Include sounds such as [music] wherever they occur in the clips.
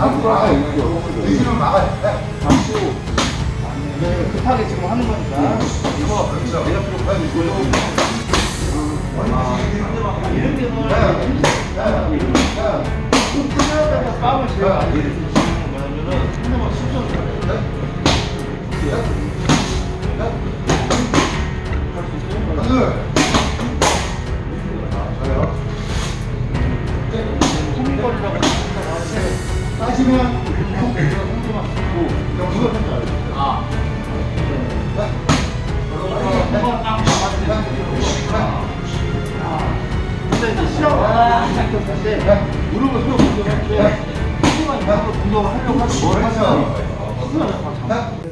앞으로 나가요. 이거 나가요. 잡고 네, 급하게 지금 하는 거니까 이거 그렇죠. 내가 필요 없다. 이런 경우는 끝나다가 빵을 제가 많이 드시는 거냐면은 상대방 실전을 소민거리라고 따지면 상대방 듣고 누가 알죠? 아. 무릎을 서로 공격할 때 상대방이 무릎을 공격을 하려고 하면 뭘다 잡아. 브레이크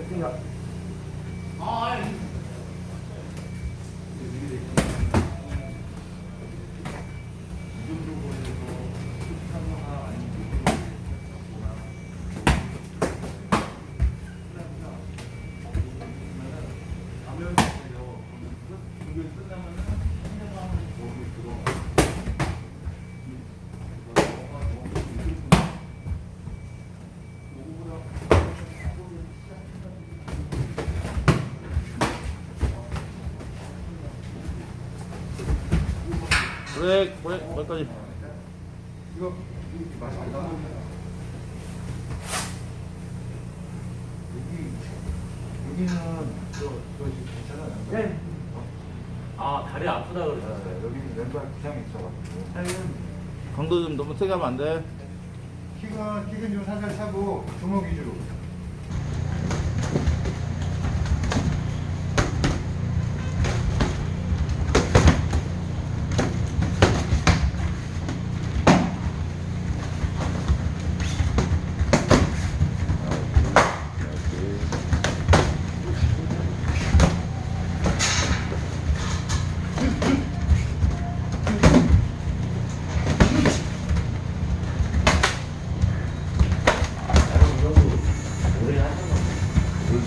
브레이크 거기까지 이거 맛있겠다. 여기 여기는 저 저 괜찮아요. 네. 아 다리 아프다 그러셨어요 네, 여기는 왼발 부상이 있어가지고. 강도 좀 너무 세게 하면 안돼 킥은 킥은 좀 살살 차고 주먹 위주로.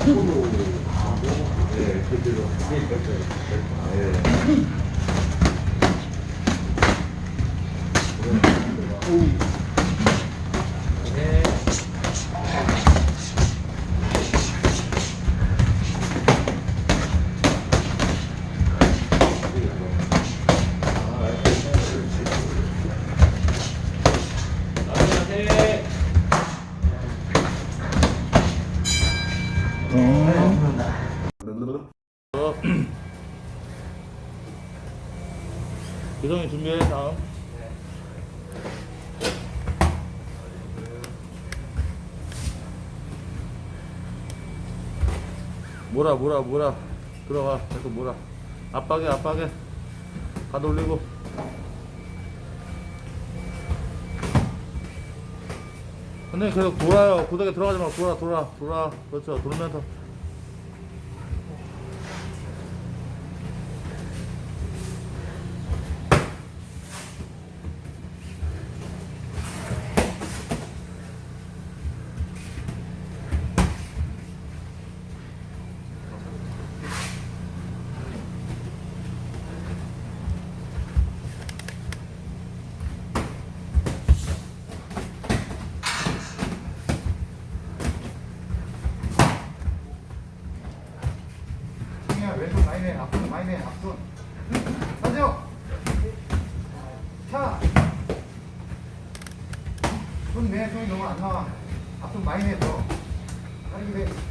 어. 기성이 준비해 다음. 뭐라 뭐라 뭐라 들어가. 계속 뭐라 압박해 압박해. 가도 올리고. 근데 계속 돌아요. 고데기 들어가지 말고 돌아 돌아. 돌아. 그렇죠. 돌면서 내 앞손 내 앞손. 하죠. 차. 손내 손이 너무 안 나와. 앞손 내 더. 빨리 내.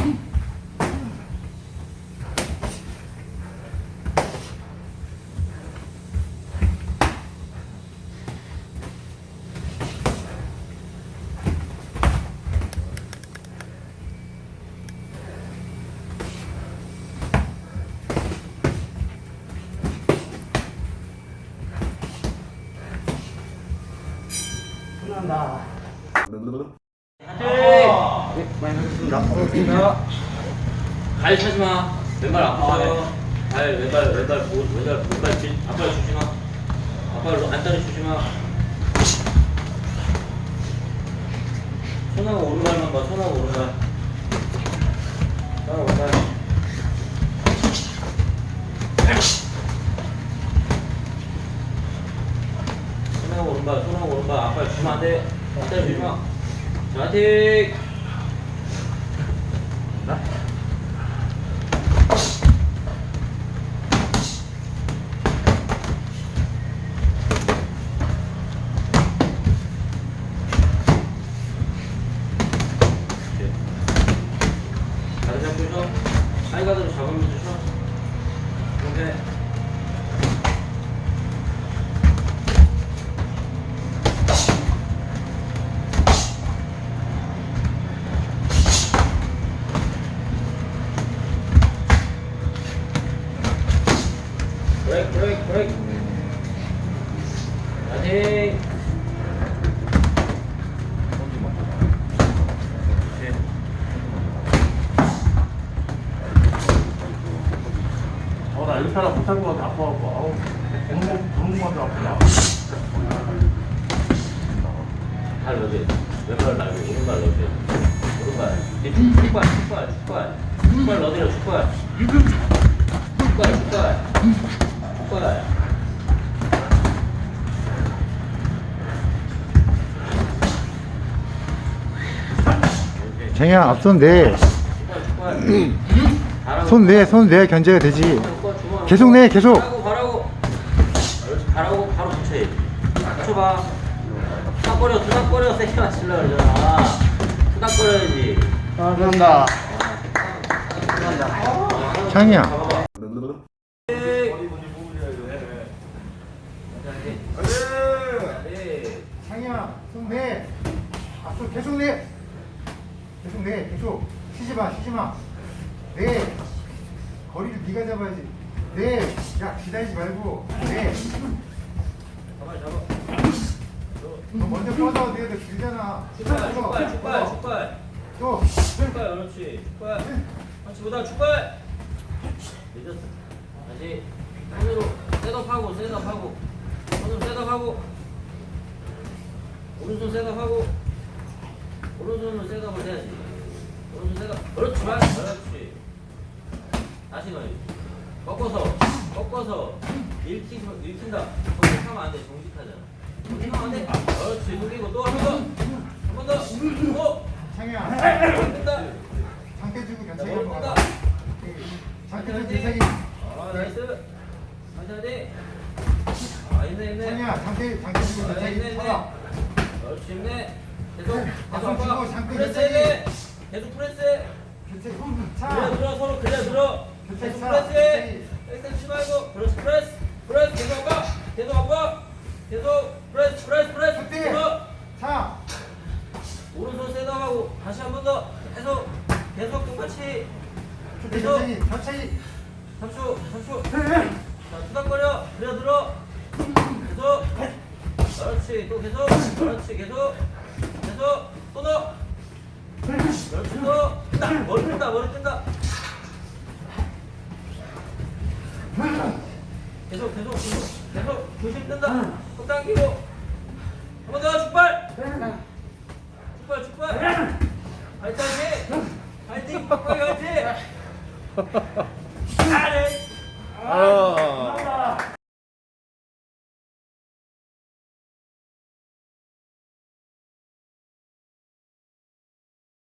끝난다. 갈 차지 마. 왼발 아파요. 발 왼발 왼발 보 왼발 왼발 질 앞발 주지 마. 앞발로 안다리 주지 마. 손하고 오른발만 봐. 손하고 오른발. 손하고 오른발. 손하고 오른발. 손하고 오른발. 앞발 주면 안 돼. 안다리 주지 마. 자틱. 다리 잡고 있어. 사이가드로 잡으면서 쉬어. 이렇게. 브레이크 브레이크 브레이크 다시 오케이. 어, 나 이렇게 하나 못할 것 같아. 아파갖고. 아우, 동공만도 아프다. 발 넣어줘. 왼발 말고 오른발 넣어줘. 오른발. 축- 축발, 축발, 축발. 축발 넣어드려, 축발. 축발, 축발. 축발. 쟁이야 앞손 내. 축발, 축발. [clears throat] 잘하고 손 내, 손내 견제가 되지. 계속 내, 계속. 바라고. 그렇지, 바라고 바로 붙여야지. 붙여봐. 투닥거려, 투닥거려. 세게 맞추려 그러잖아. 투닥거려야지. 아, 그런다. 창이야. 잡아봐. 네. 창이야, 손 내. 앞손 계속 내. 계속 내, 계속. 쉬지 마, 쉬지 마. 내. 거리를 네가 잡아야지. 내. 야, 기다리지 말고. 내. 잡아 잡아. 너 먼저 뻗어. 너 길잖아. 축발 축발 축발. 축발 또. 축발 그렇지 축발. 그렇지 보다 축발. 늦었어. 다시 손으로 셋업하고 셋업하고 손으로 셋업하고 오른손 셋업하고 오른손으로 셋업을 해야지. 오른손 셋업. 그렇지 만 그렇지. 다시 넣어야지. 꺾어서 꺾어서 일키 일킨다. 정직하면 안 돼. 정직하잖아. 정직하면 안 돼. 그렇지. 숙이고 또 한번 더. 한 번 더. 또. 창이야. 된다. 주고 자, 견제기 한번 멈춘다. 가자. 상태 주고 견제기. 아, 나이스. 천천히. 아, 있네, 있네. 창이야, 상태, 상태 주고 아, 있네. 있네. 쳐라. 그렇지, 힘내. 계속, 계속 아빠. 주고 상태 프레스. 계속 프레스 해. 견제기. 차. 그래, 들어, 서로 그래, 들어. 교체. 백스 치지 말고. 그렇지, 프레스. 프레스, 계속 아빠. 계속 아빠. 계속 프레스, 프레스, 프레스. 들어. 차. 오른손 셋업하고 다시 한 번 더. 계속, 계속 똑같이. 계속. 천천히. 3초, 3초. 자, 투닥거려. 그래, 들어. 계속. 그렇지. 또 계속. 그렇지. 계속. 계속. 또 넣어. 그렇지. 또. 뜬다. 머리 뜬다. 머리 뜬다. 계속, 계속, 계속. 계속. 조심 뜬다. 또 당기고. 한 번 더. 축발. 축발, 축발. 파이팅. 파이팅. 빡빡이 파이팅.